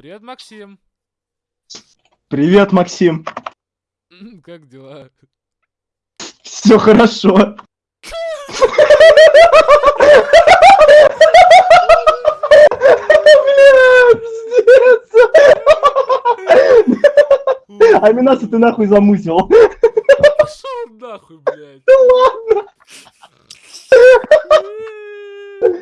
Привет, Максим. Привет, Максим. Как дела? Все хорошо. А пиздец. Аминаса ты нахуй замусил. Пошел нахуй, блядь. Ладно.